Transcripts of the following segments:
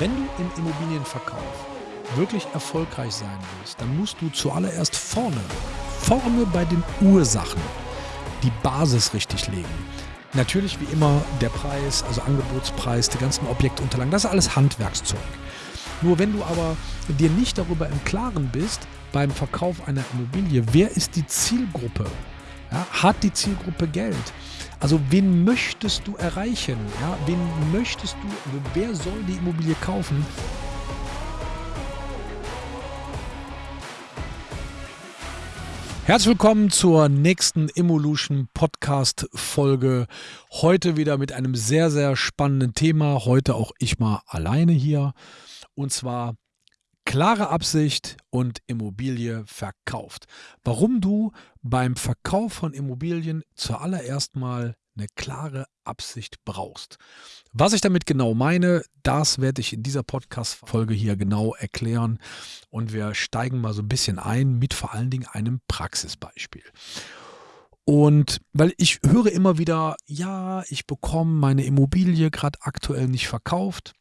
Wenn du im Immobilienverkauf wirklich erfolgreich sein willst, dann musst du zuallererst vorne, vorne bei den Ursachen die Basis richtig legen. Natürlich wie immer der Preis, also Angebotspreis, die ganzen Objektunterlagen, das ist alles Handwerkszeug. Nur wenn du aber dir nicht darüber im Klaren bist, beim Verkauf einer Immobilie, wer ist die Zielgruppe? Ja, hat die Zielgruppe Geld? Also wen möchtest du erreichen? Ja, wen möchtest du, wer soll die Immobilie kaufen? Herzlich willkommen zur nächsten Evolution Podcast Folge. Heute wieder mit einem sehr, sehr spannenden Thema. Heute auch ich mal alleine hier. Und zwar klare Absicht und Immobilie verkauft. Warum du beim Verkauf von Immobilien zuallererst mal eine klare Absicht brauchst. Was ich damit genau meine, das werde ich in dieser Podcast-Folge hier genau erklären. Und wir steigen mal so ein bisschen ein mit vor allen Dingen einem Praxisbeispiel. Und weil ich höre immer wieder, ja, ich bekomme meine Immobilie gerade aktuell nicht verkauft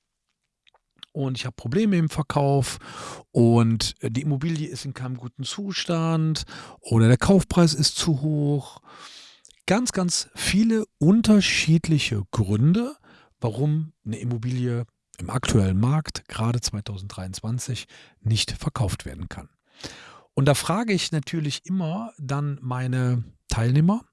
und ich habe Probleme im Verkauf und die Immobilie ist in keinem guten Zustand oder der Kaufpreis ist zu hoch ganz, ganz viele unterschiedliche Gründe, warum eine Immobilie im aktuellen Markt, gerade 2023, nicht verkauft werden kann. Und da frage ich natürlich immer dann meine Teilnehmer,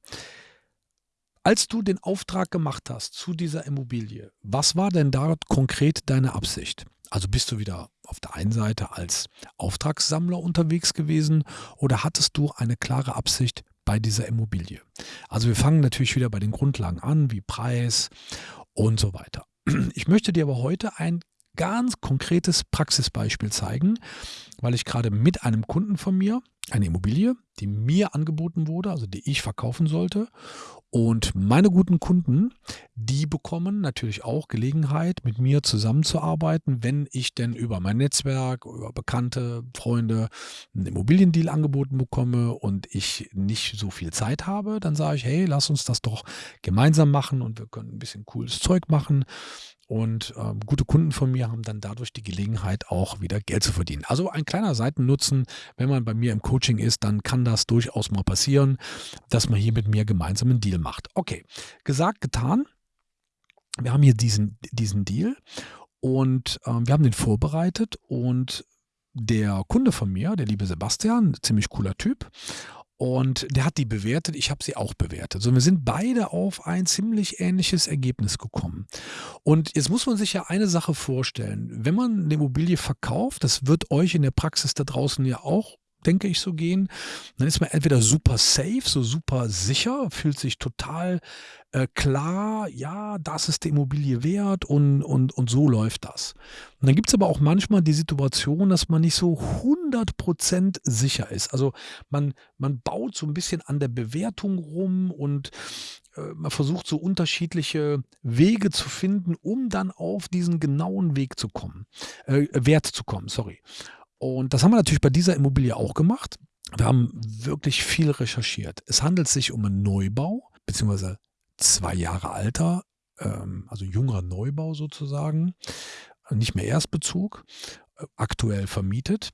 als du den Auftrag gemacht hast zu dieser Immobilie, was war denn dort konkret deine Absicht? Also bist du wieder auf der einen Seite als Auftragssammler unterwegs gewesen oder hattest du eine klare Absicht, bei dieser Immobilie. Also wir fangen natürlich wieder bei den Grundlagen an, wie Preis und so weiter. Ich möchte dir aber heute ein ganz konkretes Praxisbeispiel zeigen, weil ich gerade mit einem Kunden von mir eine Immobilie, die mir angeboten wurde, also die ich verkaufen sollte. Und meine guten Kunden, die bekommen natürlich auch Gelegenheit, mit mir zusammenzuarbeiten, wenn ich denn über mein Netzwerk, über Bekannte, Freunde einen Immobiliendeal angeboten bekomme und ich nicht so viel Zeit habe, dann sage ich, hey, lass uns das doch gemeinsam machen und wir können ein bisschen cooles Zeug machen. Und äh, gute Kunden von mir haben dann dadurch die Gelegenheit, auch wieder Geld zu verdienen. Also ein kleiner Seitennutzen, wenn man bei mir im Coaching ist, dann kann das durchaus mal passieren, dass man hier mit mir gemeinsam einen Deal macht. Okay, gesagt, getan. Wir haben hier diesen, diesen Deal und äh, wir haben den vorbereitet und der Kunde von mir, der liebe Sebastian, ziemlich cooler Typ, und der hat die bewertet, ich habe sie auch bewertet. So, wir sind beide auf ein ziemlich ähnliches Ergebnis gekommen. Und jetzt muss man sich ja eine Sache vorstellen. Wenn man eine Immobilie verkauft, das wird euch in der Praxis da draußen ja auch denke ich, so gehen. Dann ist man entweder super safe, so super sicher, fühlt sich total äh, klar, ja, das ist die Immobilie wert und, und, und so läuft das. Und dann gibt es aber auch manchmal die Situation, dass man nicht so 100% sicher ist. Also man, man baut so ein bisschen an der Bewertung rum und äh, man versucht so unterschiedliche Wege zu finden, um dann auf diesen genauen Weg zu kommen, äh, Wert zu kommen, sorry. Und das haben wir natürlich bei dieser Immobilie auch gemacht. Wir haben wirklich viel recherchiert. Es handelt sich um einen Neubau, beziehungsweise zwei Jahre alter, ähm, also junger Neubau sozusagen, nicht mehr Erstbezug, äh, aktuell vermietet.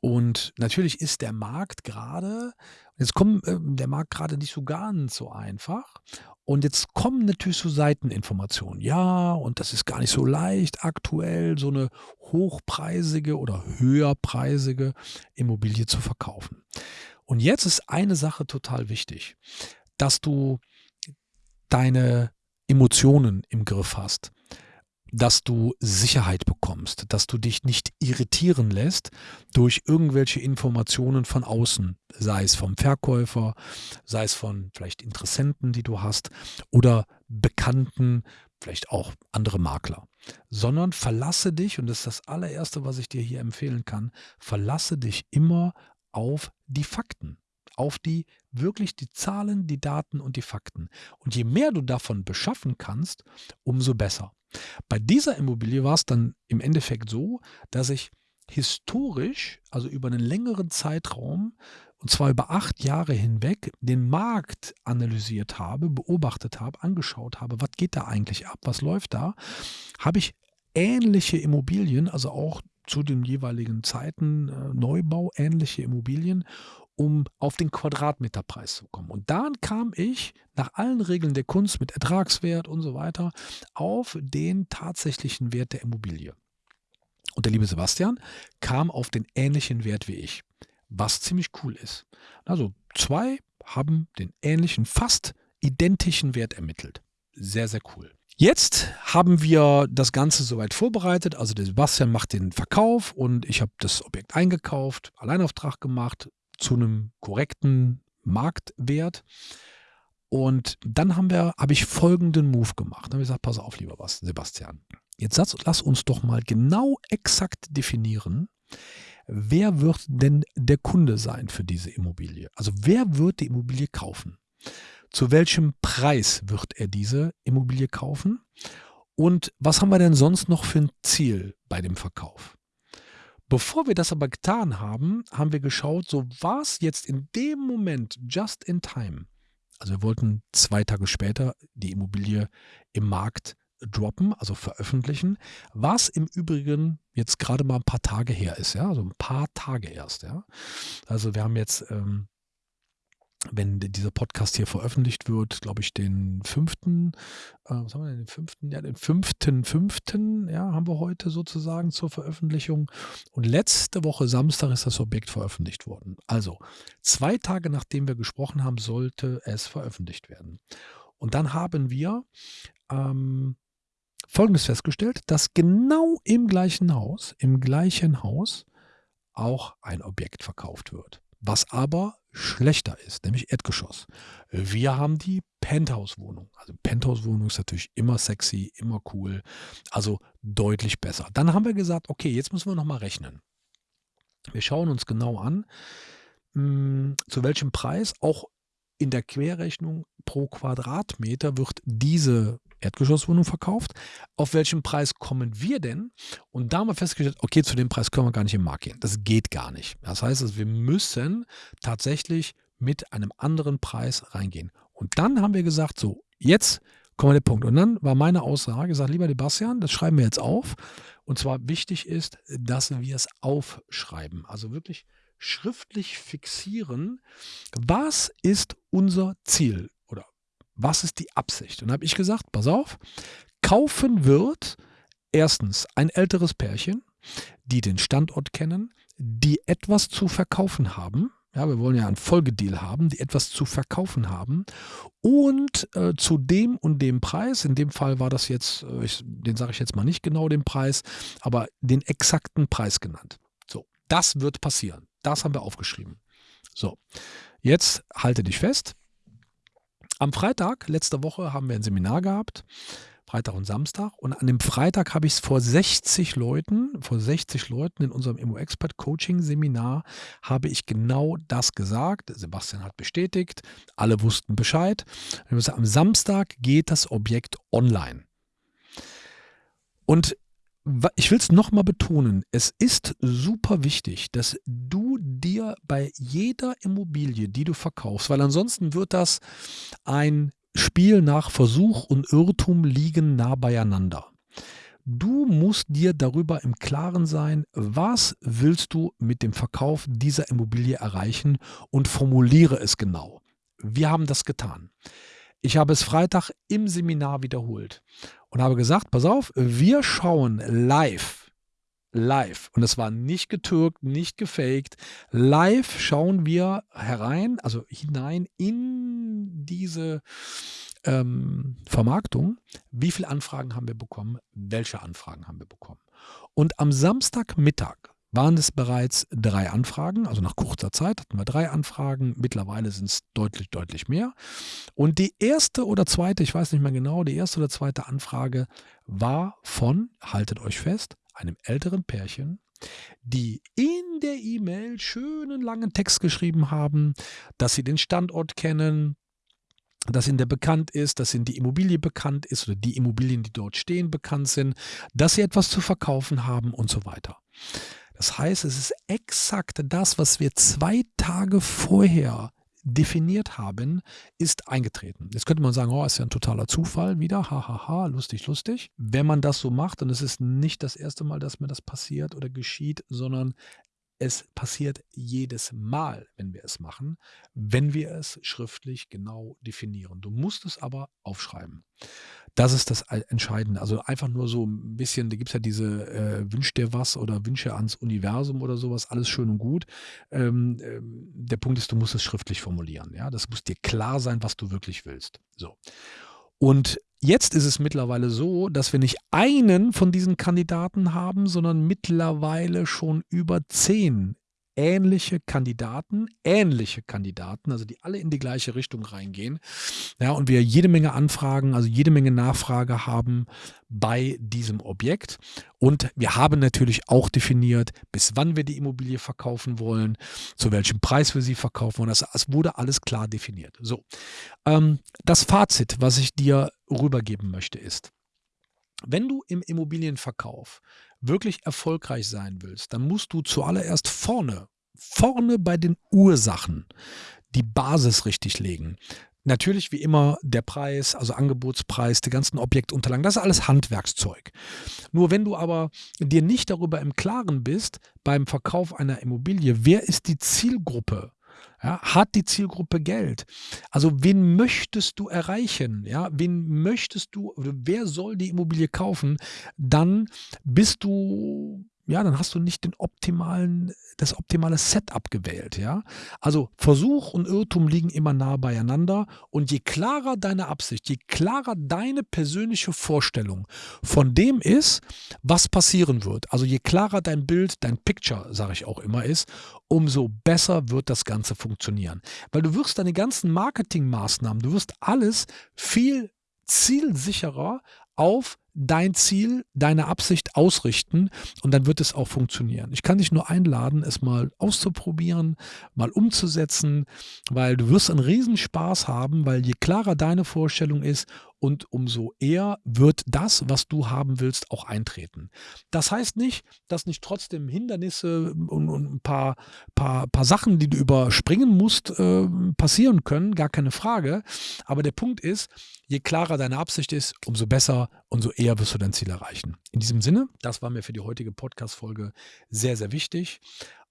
Und natürlich ist der Markt gerade, jetzt kommt äh, der Markt gerade nicht so ganz so einfach. Und jetzt kommen natürlich so Seiteninformationen. Ja, und das ist gar nicht so leicht, aktuell so eine hochpreisige oder höherpreisige Immobilie zu verkaufen. Und jetzt ist eine Sache total wichtig, dass du deine Emotionen im Griff hast dass du Sicherheit bekommst, dass du dich nicht irritieren lässt durch irgendwelche Informationen von außen, sei es vom Verkäufer, sei es von vielleicht Interessenten, die du hast oder Bekannten, vielleicht auch andere Makler, sondern verlasse dich, und das ist das allererste, was ich dir hier empfehlen kann, verlasse dich immer auf die Fakten auf die wirklich die Zahlen, die Daten und die Fakten. Und je mehr du davon beschaffen kannst, umso besser. Bei dieser Immobilie war es dann im Endeffekt so, dass ich historisch, also über einen längeren Zeitraum, und zwar über acht Jahre hinweg, den Markt analysiert habe, beobachtet habe, angeschaut habe, was geht da eigentlich ab, was läuft da, habe ich ähnliche Immobilien, also auch zu den jeweiligen Zeiten äh, Neubau ähnliche Immobilien, um auf den Quadratmeterpreis zu kommen. Und dann kam ich nach allen Regeln der Kunst mit Ertragswert und so weiter auf den tatsächlichen Wert der Immobilie. Und der liebe Sebastian kam auf den ähnlichen Wert wie ich, was ziemlich cool ist. Also zwei haben den ähnlichen, fast identischen Wert ermittelt. Sehr, sehr cool. Jetzt haben wir das Ganze soweit vorbereitet. Also der Sebastian macht den Verkauf und ich habe das Objekt eingekauft, Alleinauftrag gemacht zu einem korrekten Marktwert. Und dann haben wir, habe ich folgenden Move gemacht. Dann habe ich gesagt, pass auf, lieber Sebastian. Jetzt lass uns doch mal genau exakt definieren, wer wird denn der Kunde sein für diese Immobilie? Also wer wird die Immobilie kaufen? Zu welchem Preis wird er diese Immobilie kaufen? Und was haben wir denn sonst noch für ein Ziel bei dem Verkauf? Bevor wir das aber getan haben, haben wir geschaut, so was jetzt in dem Moment, just in time. Also wir wollten zwei Tage später die Immobilie im Markt droppen, also veröffentlichen, was im Übrigen jetzt gerade mal ein paar Tage her ist, ja, also ein paar Tage erst, ja. Also wir haben jetzt, ähm, wenn dieser Podcast hier veröffentlicht wird, glaube ich, den fünften, äh, was haben wir denn, den fünften, ja, den fünften, fünften, ja, haben wir heute sozusagen zur Veröffentlichung. Und letzte Woche Samstag ist das Objekt veröffentlicht worden. Also zwei Tage nachdem wir gesprochen haben, sollte es veröffentlicht werden. Und dann haben wir ähm, Folgendes festgestellt, dass genau im gleichen Haus, im gleichen Haus auch ein Objekt verkauft wird, was aber schlechter ist, nämlich Erdgeschoss. Wir haben die Penthouse-Wohnung. Also Penthouse-Wohnung ist natürlich immer sexy, immer cool, also deutlich besser. Dann haben wir gesagt, okay, jetzt müssen wir nochmal rechnen. Wir schauen uns genau an, mh, hm, zu welchem Preis auch in der Querrechnung pro Quadratmeter wird diese Erdgeschosswohnung verkauft. Auf welchen Preis kommen wir denn? Und da haben wir festgestellt, okay, zu dem Preis können wir gar nicht im Markt gehen. Das geht gar nicht. Das heißt, wir müssen tatsächlich mit einem anderen Preis reingehen. Und dann haben wir gesagt, so, jetzt kommen wir der Punkt. Und dann war meine Aussage, gesagt, lieber Sebastian, das schreiben wir jetzt auf. Und zwar wichtig ist, dass wir es aufschreiben. Also wirklich schriftlich fixieren, was ist unser Ziel was ist die Absicht. Und habe ich gesagt, pass auf, kaufen wird erstens ein älteres Pärchen, die den Standort kennen, die etwas zu verkaufen haben. Ja, wir wollen ja einen Folgedeal haben, die etwas zu verkaufen haben. Und äh, zu dem und dem Preis, in dem Fall war das jetzt, äh, ich, den sage ich jetzt mal nicht genau den Preis, aber den exakten Preis genannt. So, das wird passieren. Das haben wir aufgeschrieben. So, jetzt halte dich fest. Am Freitag, letzte Woche, haben wir ein Seminar gehabt. Freitag und Samstag. Und an dem Freitag habe ich es vor 60 Leuten, vor 60 Leuten in unserem Immo-Expert-Coaching-Seminar, habe ich genau das gesagt. Sebastian hat bestätigt, alle wussten Bescheid. Am Samstag geht das Objekt online. Und ich will es nochmal betonen, es ist super wichtig, dass du dir bei jeder Immobilie, die du verkaufst, weil ansonsten wird das ein Spiel nach Versuch und Irrtum liegen nah beieinander. Du musst dir darüber im Klaren sein, was willst du mit dem Verkauf dieser Immobilie erreichen und formuliere es genau. Wir haben das getan. Ich habe es Freitag im Seminar wiederholt und habe gesagt, pass auf, wir schauen live, live, und es war nicht getürkt, nicht gefaked, live schauen wir herein, also hinein in diese ähm, Vermarktung, wie viele Anfragen haben wir bekommen, welche Anfragen haben wir bekommen. Und am Samstagmittag waren es bereits drei Anfragen. Also nach kurzer Zeit hatten wir drei Anfragen. Mittlerweile sind es deutlich, deutlich mehr. Und die erste oder zweite, ich weiß nicht mehr genau, die erste oder zweite Anfrage war von, haltet euch fest, einem älteren Pärchen, die in der E-Mail schönen langen Text geschrieben haben, dass sie den Standort kennen, dass ihnen der bekannt ist, dass ihnen die Immobilie bekannt ist oder die Immobilien, die dort stehen, bekannt sind, dass sie etwas zu verkaufen haben und so weiter. Das heißt, es ist exakt das, was wir zwei Tage vorher definiert haben, ist eingetreten. Jetzt könnte man sagen, oh, ist ja ein totaler Zufall wieder, hahaha, ha, ha, lustig, lustig. Wenn man das so macht, und es ist nicht das erste Mal, dass mir das passiert oder geschieht, sondern es passiert jedes Mal, wenn wir es machen, wenn wir es schriftlich genau definieren. Du musst es aber aufschreiben. Das ist das Entscheidende. Also einfach nur so ein bisschen, da gibt es ja diese äh, Wünsch dir was oder Wünsche ans Universum oder sowas, alles schön und gut. Ähm, äh, der Punkt ist, du musst es schriftlich formulieren. Ja? Das muss dir klar sein, was du wirklich willst. So. Und jetzt ist es mittlerweile so, dass wir nicht einen von diesen Kandidaten haben, sondern mittlerweile schon über zehn ähnliche Kandidaten, ähnliche Kandidaten, also die alle in die gleiche Richtung reingehen. Ja, und wir jede Menge Anfragen, also jede Menge Nachfrage haben bei diesem Objekt. Und wir haben natürlich auch definiert, bis wann wir die Immobilie verkaufen wollen, zu welchem Preis wir sie verkaufen wollen. Das, das wurde alles klar definiert. So, ähm, das Fazit, was ich dir rübergeben möchte, ist, wenn du im Immobilienverkauf wirklich erfolgreich sein willst, dann musst du zuallererst vorne, vorne bei den Ursachen die Basis richtig legen. Natürlich wie immer der Preis, also Angebotspreis, die ganzen Objektunterlagen, das ist alles Handwerkszeug. Nur wenn du aber dir nicht darüber im Klaren bist, beim Verkauf einer Immobilie, wer ist die Zielgruppe? Ja, hat die Zielgruppe Geld? Also wen möchtest du erreichen? Ja, wen möchtest du, wer soll die Immobilie kaufen? Dann bist du ja, dann hast du nicht den optimalen, das optimale Setup gewählt, ja. Also Versuch und Irrtum liegen immer nah beieinander und je klarer deine Absicht, je klarer deine persönliche Vorstellung von dem ist, was passieren wird, also je klarer dein Bild, dein Picture, sage ich auch immer, ist, umso besser wird das Ganze funktionieren. Weil du wirst deine ganzen Marketingmaßnahmen, du wirst alles viel zielsicherer auf dein Ziel, deine Absicht ausrichten und dann wird es auch funktionieren. Ich kann dich nur einladen, es mal auszuprobieren, mal umzusetzen, weil du wirst einen Riesenspaß haben, weil je klarer deine Vorstellung ist und umso eher wird das, was du haben willst, auch eintreten. Das heißt nicht, dass nicht trotzdem Hindernisse und, und ein paar, paar, paar Sachen, die du überspringen musst, äh, passieren können, gar keine Frage. Aber der Punkt ist, je klarer deine Absicht ist, umso besser, umso eher wirst du dein Ziel erreichen. In diesem Sinne, das war mir für die heutige Podcast-Folge sehr, sehr wichtig.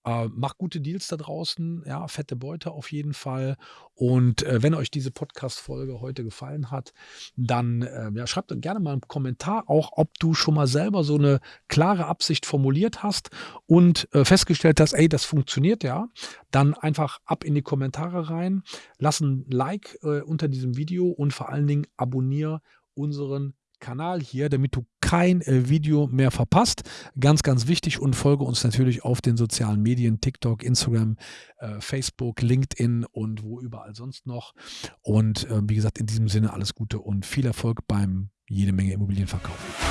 Äh, macht gute Deals da draußen, ja, fette Beute auf jeden Fall. Und äh, wenn euch diese Podcast-Folge heute gefallen hat, dann äh, ja, schreibt gerne mal einen Kommentar, auch ob du schon mal selber so eine klare Absicht formuliert hast und äh, festgestellt hast, ey, das funktioniert ja. Dann einfach ab in die Kommentare rein, lass ein Like äh, unter diesem Video und vor allen Dingen abonniere unseren Kanal hier, damit du kein äh, Video mehr verpasst. Ganz, ganz wichtig und folge uns natürlich auf den sozialen Medien, TikTok, Instagram, äh, Facebook, LinkedIn und wo überall sonst noch. Und äh, wie gesagt, in diesem Sinne alles Gute und viel Erfolg beim jede Menge Immobilienverkauf.